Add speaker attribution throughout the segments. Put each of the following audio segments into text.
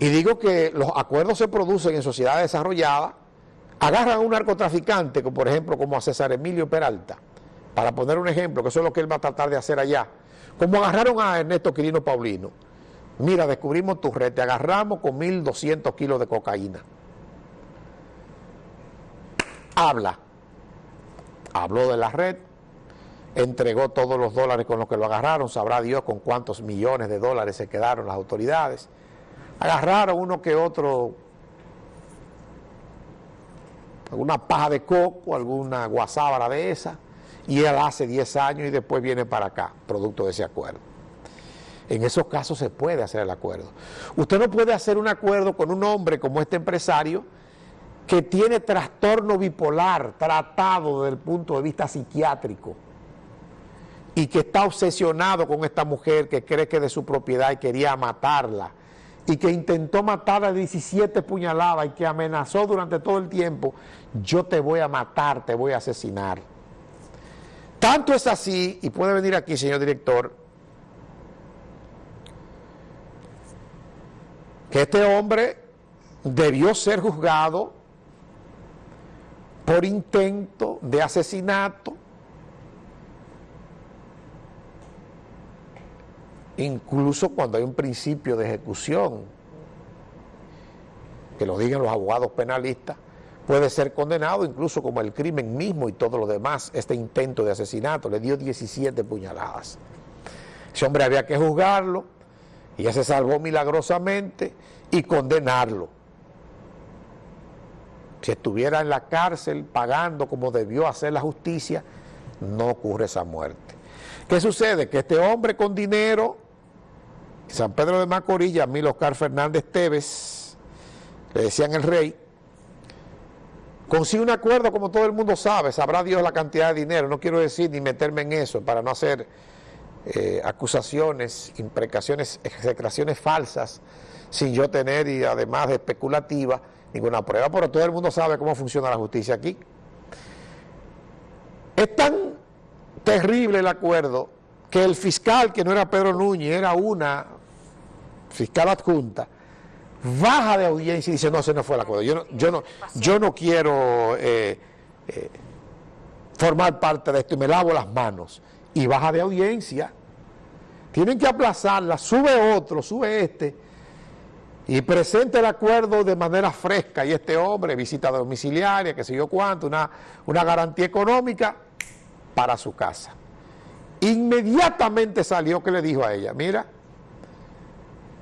Speaker 1: Y digo que los acuerdos se producen en sociedades desarrolladas, agarran a un narcotraficante, como por ejemplo como a César Emilio Peralta, para poner un ejemplo, que eso es lo que él va a tratar de hacer allá, como agarraron a Ernesto Quirino Paulino. Mira, descubrimos tu red, te agarramos con 1.200 kilos de cocaína. Habla. Habló de la red, entregó todos los dólares con los que lo agarraron, sabrá Dios con cuántos millones de dólares se quedaron las autoridades agarraron uno que otro, alguna paja de coco, alguna guasábara de esa, y él hace 10 años y después viene para acá, producto de ese acuerdo. En esos casos se puede hacer el acuerdo. Usted no puede hacer un acuerdo con un hombre como este empresario que tiene trastorno bipolar tratado desde el punto de vista psiquiátrico y que está obsesionado con esta mujer que cree que es de su propiedad y quería matarla y que intentó matar a 17 puñaladas y que amenazó durante todo el tiempo, yo te voy a matar, te voy a asesinar. Tanto es así, y puede venir aquí, señor director, que este hombre debió ser juzgado por intento de asesinato, incluso cuando hay un principio de ejecución, que lo digan los abogados penalistas, puede ser condenado incluso como el crimen mismo y todo lo demás, este intento de asesinato, le dio 17 puñaladas. Ese hombre había que juzgarlo, y ya se salvó milagrosamente, y condenarlo. Si estuviera en la cárcel pagando como debió hacer la justicia, no ocurre esa muerte. ¿Qué sucede? Que este hombre con dinero San Pedro de Macorís, Yamil Oscar Fernández Teves, le decían el rey, consigue un acuerdo como todo el mundo sabe, sabrá Dios la cantidad de dinero, no quiero decir ni meterme en eso para no hacer eh, acusaciones, imprecaciones, execraciones falsas, sin yo tener y además de especulativa ninguna prueba, pero todo el mundo sabe cómo funciona la justicia aquí. Es tan terrible el acuerdo que el fiscal, que no era Pedro Núñez, era una fiscal adjunta, baja de audiencia y dice, no, ese no fue el acuerdo. Yo no, yo no, yo no quiero eh, eh, formar parte de esto y me lavo las manos. Y baja de audiencia. Tienen que aplazarla, sube otro, sube este, y presenta el acuerdo de manera fresca. Y este hombre, visita domiciliaria, que sé yo cuánto, una, una garantía económica para su casa. Inmediatamente salió que le dijo a ella, mira,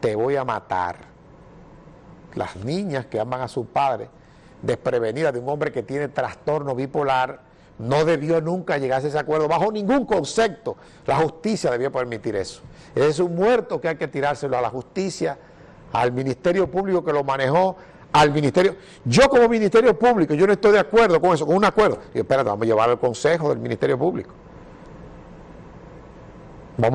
Speaker 1: te voy a matar. Las niñas que aman a su padre, desprevenidas de un hombre que tiene trastorno bipolar, no debió nunca llegarse a ese acuerdo, bajo ningún concepto. La justicia debió permitir eso. Es un muerto que hay que tirárselo a la justicia, al Ministerio Público que lo manejó, al Ministerio... Yo como Ministerio Público, yo no estoy de acuerdo con eso, con un acuerdo. Y espérate, vamos a llevar al Consejo del Ministerio Público. Vamos a